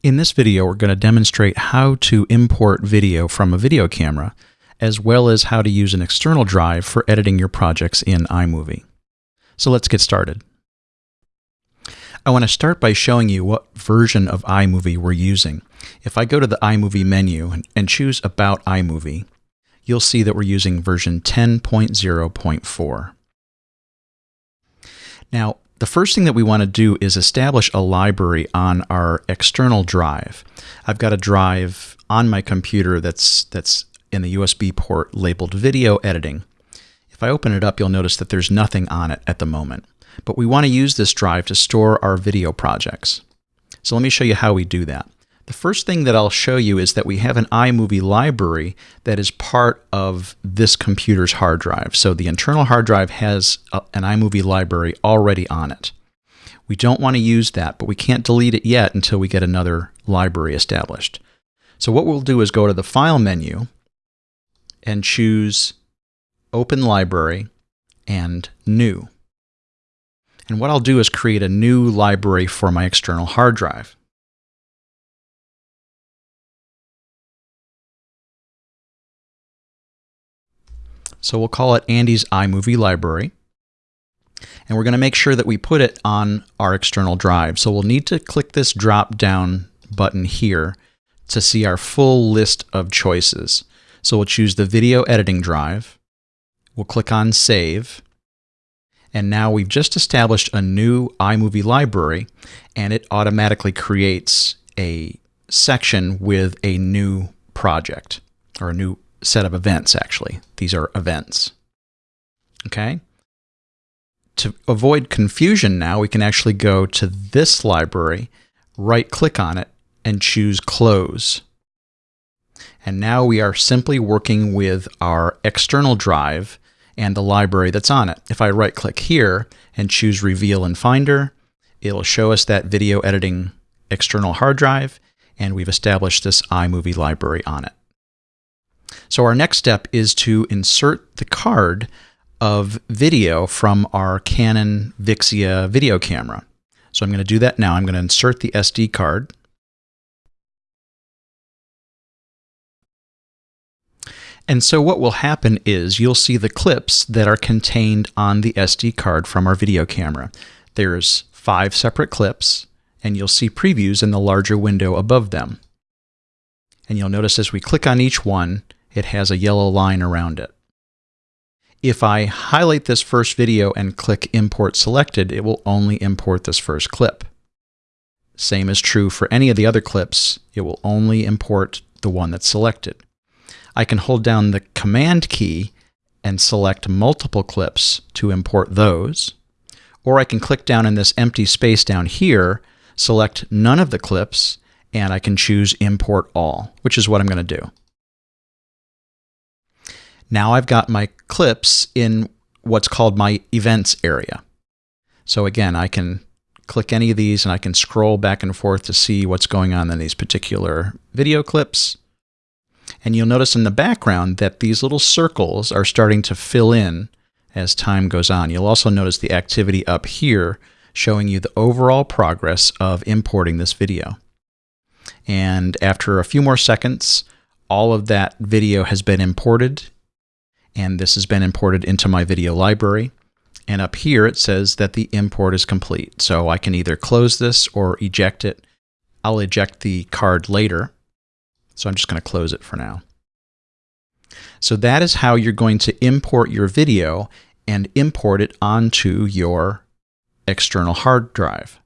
In this video, we're going to demonstrate how to import video from a video camera, as well as how to use an external drive for editing your projects in iMovie. So let's get started. I want to start by showing you what version of iMovie we're using. If I go to the iMovie menu and choose About iMovie, you'll see that we're using version 10.0.4. Now, the first thing that we want to do is establish a library on our external drive. I've got a drive on my computer that's, that's in the USB port labeled Video Editing. If I open it up, you'll notice that there's nothing on it at the moment. But we want to use this drive to store our video projects. So let me show you how we do that. The first thing that I'll show you is that we have an iMovie library that is part of this computer's hard drive. So the internal hard drive has a, an iMovie library already on it. We don't want to use that, but we can't delete it yet until we get another library established. So what we'll do is go to the File menu and choose Open Library and New. And what I'll do is create a new library for my external hard drive. So we'll call it Andy's iMovie library. And we're going to make sure that we put it on our external drive. So we'll need to click this drop down button here to see our full list of choices. So we'll choose the video editing drive. We'll click on save. And now we've just established a new iMovie library and it automatically creates a section with a new project or a new set of events, actually. These are events. Okay? To avoid confusion now, we can actually go to this library, right click on it, and choose Close. And now we are simply working with our external drive and the library that's on it. If I right click here and choose Reveal in Finder, it'll show us that video editing external hard drive, and we've established this iMovie library on it. So our next step is to insert the card of video from our Canon Vixia video camera. So I'm going to do that now. I'm going to insert the SD card. And so what will happen is you'll see the clips that are contained on the SD card from our video camera. There's five separate clips, and you'll see previews in the larger window above them. And you'll notice as we click on each one, it has a yellow line around it. If I highlight this first video and click Import Selected, it will only import this first clip. Same is true for any of the other clips, it will only import the one that's selected. I can hold down the Command key and select multiple clips to import those, or I can click down in this empty space down here, select none of the clips, and I can choose Import All, which is what I'm going to do. Now I've got my clips in what's called my events area. So again, I can click any of these and I can scroll back and forth to see what's going on in these particular video clips. And you'll notice in the background that these little circles are starting to fill in as time goes on. You'll also notice the activity up here showing you the overall progress of importing this video. And after a few more seconds, all of that video has been imported and this has been imported into my video library. And up here it says that the import is complete. So I can either close this or eject it. I'll eject the card later. So I'm just going to close it for now. So that is how you're going to import your video and import it onto your external hard drive.